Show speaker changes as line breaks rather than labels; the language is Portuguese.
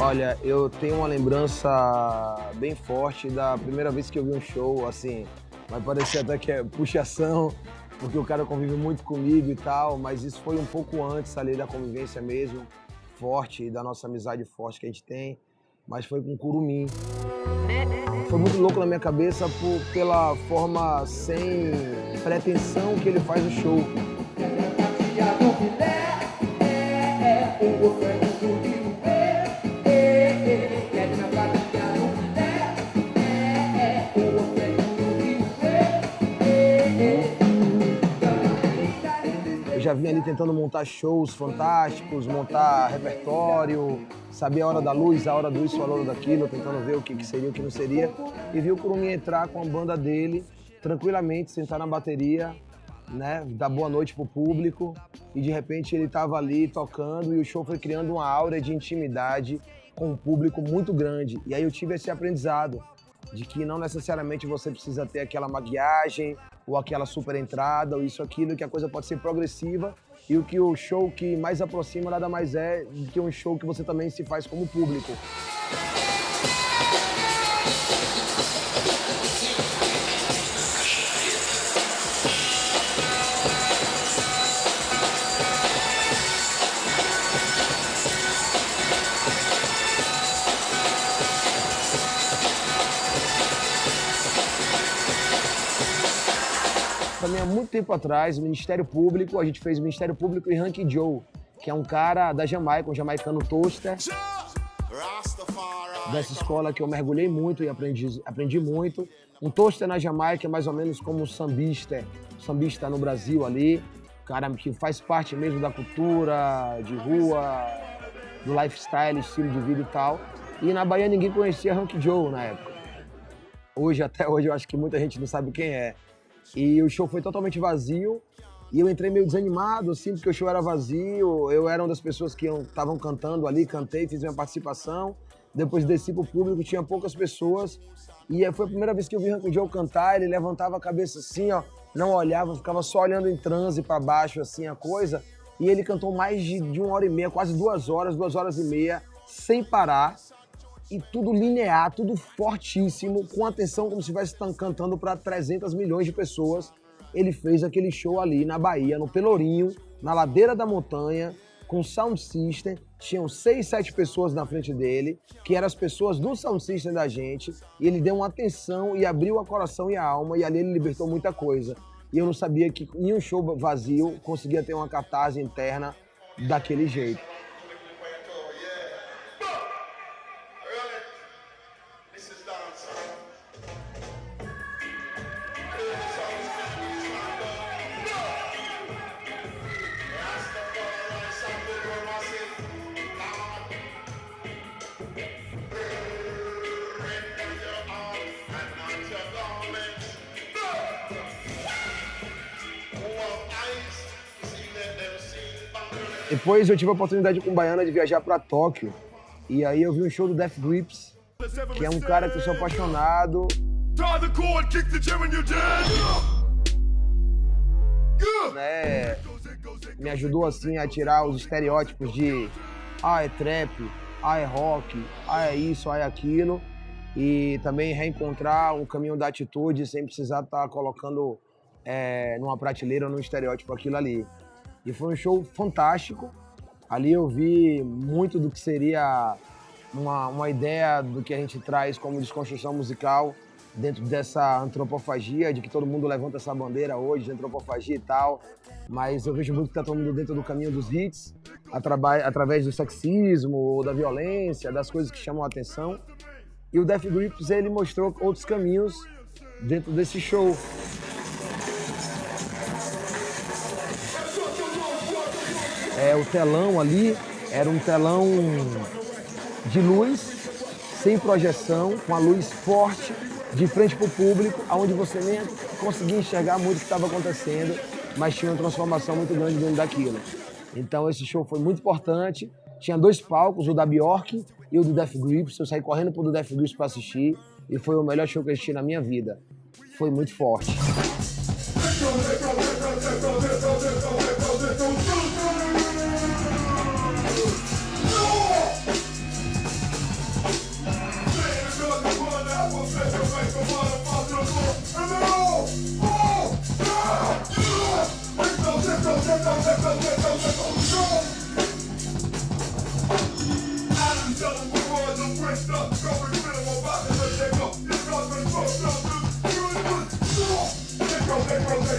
Olha, eu tenho uma lembrança bem forte da primeira vez que eu vi um show, assim, vai parecer até que é puxação, porque o cara convive muito comigo e tal, mas isso foi um pouco antes ali da convivência mesmo, forte, da nossa amizade forte que a gente tem, mas foi com Curumim. Foi muito louco na minha cabeça por, pela forma sem pretensão que ele faz o show. Já vinha ali tentando montar shows fantásticos, montar repertório, saber a hora da luz, a hora do isso, a hora daquilo, tentando ver o que, que seria, o que não seria. E vi o Curumim entrar com a banda dele, tranquilamente, sentar na bateria, né, dar boa noite pro público. E de repente ele estava ali tocando e o show foi criando uma aura de intimidade com um público muito grande. E aí eu tive esse aprendizado de que não necessariamente você precisa ter aquela maquiagem ou aquela super entrada ou isso, aquilo, que a coisa pode ser progressiva e o que o show que mais aproxima nada mais é do que um show que você também se faz como público. Muito tempo atrás, o Ministério Público, a gente fez o Ministério Público e Hanky Joe, que é um cara da Jamaica, um jamaicano toaster, dessa escola que eu mergulhei muito e aprendi, aprendi muito. Um toaster na Jamaica é mais ou menos como um sambista, sambista no Brasil ali, cara que faz parte mesmo da cultura, de rua, do lifestyle, estilo de vida e tal. E na Bahia ninguém conhecia Hanky Joe na época. Hoje, até hoje, eu acho que muita gente não sabe quem é. E o show foi totalmente vazio. E eu entrei meio desanimado, assim, porque o show era vazio. Eu era uma das pessoas que estavam cantando ali, cantei, fiz minha participação. Depois desci pro público, tinha poucas pessoas. E foi a primeira vez que eu vi o Joe cantar, ele levantava a cabeça assim, ó, não olhava, ficava só olhando em transe para baixo, assim, a coisa. E ele cantou mais de, de uma hora e meia, quase duas horas, duas horas e meia, sem parar e tudo linear, tudo fortíssimo, com atenção como se estivesse cantando para 300 milhões de pessoas. Ele fez aquele show ali na Bahia, no Pelourinho, na ladeira da montanha, com sound system. Tinham seis, sete pessoas na frente dele, que eram as pessoas do sound system da gente. E ele deu uma atenção e abriu o coração e a alma, e ali ele libertou muita coisa. E eu não sabia que em um show vazio conseguia ter uma catarse interna daquele jeito. Depois eu tive a oportunidade com Baiana de viajar para Tóquio. E aí eu vi um show do Death Grips, que é um cara que eu sou apaixonado. Né, me ajudou assim a tirar os estereótipos de ah, é trap, ah, é rock, ah, é isso, ah, é aquilo. E também reencontrar o caminho da atitude sem precisar estar tá colocando é, numa prateleira ou num estereótipo aquilo ali. E foi um show fantástico. Ali eu vi muito do que seria uma, uma ideia do que a gente traz como desconstrução musical dentro dessa antropofagia, de que todo mundo levanta essa bandeira hoje de antropofagia e tal. Mas eu vejo muito que está todo mundo dentro do caminho dos hits, através do sexismo, ou da violência, das coisas que chamam a atenção. E o Death Grips, ele mostrou outros caminhos dentro desse show. É, o telão ali era um telão de luz, sem projeção, com a luz forte, de frente para o público, onde você nem conseguia enxergar muito o que estava acontecendo, mas tinha uma transformação muito grande dentro daquilo. Então esse show foi muito importante. Tinha dois palcos, o da Bjork
e o do Death Grips. Eu saí correndo pro do Death Grips pra assistir e foi o melhor show que eu assisti na minha vida. Foi muito forte.